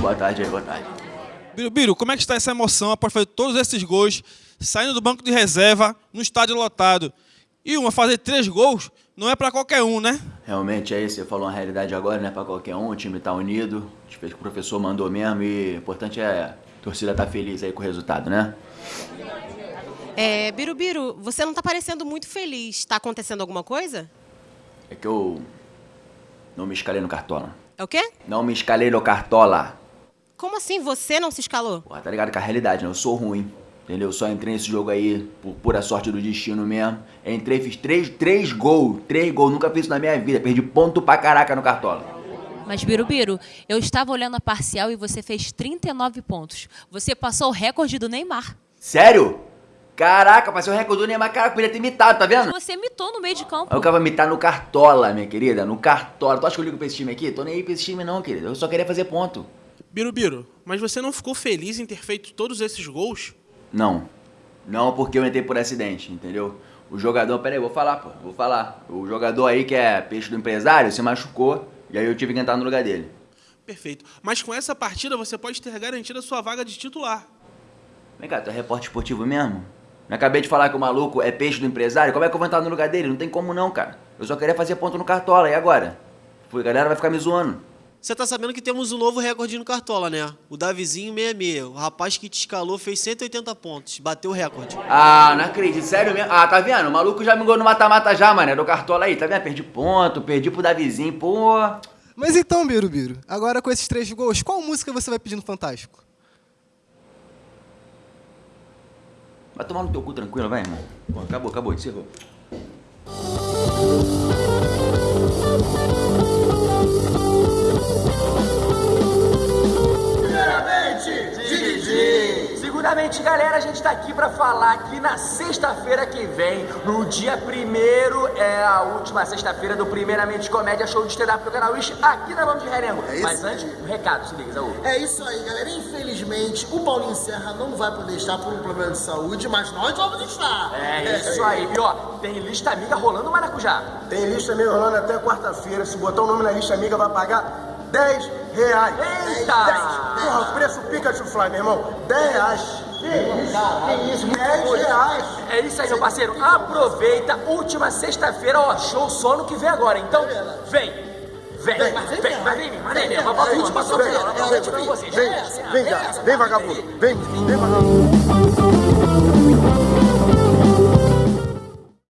Boa tarde aí, boa tarde. Birubiru, como é que está essa emoção após fazer todos esses gols, saindo do banco de reserva, no estádio lotado? E uma, fazer três gols não é para qualquer um, né? Realmente é isso, você falou uma realidade agora, não é pra qualquer um, o time tá unido, a gente fez o que o professor mandou mesmo e o importante é a torcida tá feliz aí com o resultado, né? É, Birubiru, você não tá parecendo muito feliz. Tá acontecendo alguma coisa? É que eu não me escalei no Cartola. É o quê? Não me escalei no Cartola. Como assim você não se escalou? Porra, tá ligado com a realidade, né? Eu sou ruim, entendeu? Eu só entrei nesse jogo aí por pura sorte do destino mesmo. Entrei, fiz três, três gols, três gols, nunca fiz isso na minha vida. Perdi ponto pra caraca no Cartola. Mas, Birubiru, eu estava olhando a parcial e você fez 39 pontos. Você passou o recorde do Neymar. Sério? Caraca, passei o recorde do Neymar, cara, podia ter imitado, tá vendo? Você mitou no meio de campo. Aí o cara vai imitar no Cartola, minha querida, no Cartola. Tu acha que eu ligo pra esse time aqui? Tô nem aí pra esse time não, querida. Eu só queria fazer ponto. Birubiru, mas você não ficou feliz em ter feito todos esses gols? Não. Não porque eu entrei por acidente, entendeu? O jogador, pera aí, vou falar, pô, vou falar. O jogador aí que é peixe do empresário se machucou e aí eu tive que entrar no lugar dele. Perfeito. Mas com essa partida você pode ter garantido a sua vaga de titular. Vem cá, tu é repórter esportivo mesmo? Não acabei de falar que o maluco é peixe do empresário? Como é que eu vou entrar no lugar dele? Não tem como não, cara. Eu só queria fazer ponto no Cartola, e agora? A galera vai ficar me zoando. Você tá sabendo que temos um novo recorde no Cartola, né? O Davizinho 66. O rapaz que te escalou fez 180 pontos. Bateu o recorde. Ah, não acredito. Sério mesmo? Ah, tá vendo? O maluco já me ganhou no mata-mata já, mané. Do Cartola aí, tá vendo? Perdi ponto, perdi pro Davizinho, pô. Mas então, Birubiru, agora com esses três gols, qual música você vai pedir no Fantástico? Vai tomar no teu cu tranquilo, vai, irmão. Pô, acabou, acabou, encerrou. Seguramente, galera, a gente tá aqui pra falar que na sexta-feira que vem, no dia primeiro, é a última sexta-feira do Primeiramente Comédia Show de stand-up do canal Wish, aqui na mão de Renengo. É Mas antes, um recado, se liga, Zaú. É isso aí, galera. Infelizmente, o Paulinho Serra não vai poder estar por um problema de saúde, mas nós vamos estar. É isso aí. E ó, tem lista amiga rolando Maracujá. Tem lista amiga rolando até quarta-feira. Se botar o nome na lista amiga, vai pagar 10 reais. Eita! 10. Porra, preço Pikachu Fly, meu irmão. 10 reais. Que isso? Que isso? 10 reais. É isso aí, meu parceiro. Aproveita, última sexta-feira, ó, show só no que vem agora. Então, vem. Vem, vem, vem, vai vem, vai vem, vai É a última vai sexta-feira. Vem, vem, vem, vem, vem, vem, vagabundo. Vem, vem, vagabundo.